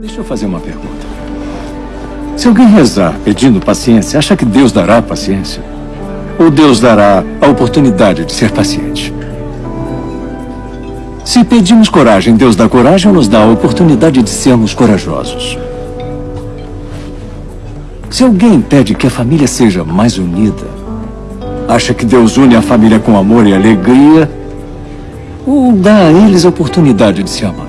Deixa eu fazer uma pergunta. Se alguém rezar pedindo paciência, acha que Deus dará paciência? Ou Deus dará a oportunidade de ser paciente? Se pedimos coragem, Deus dá coragem ou nos dá a oportunidade de sermos corajosos? Se alguém pede que a família seja mais unida, acha que Deus une a família com amor e alegria ou dá a eles a oportunidade de se amar?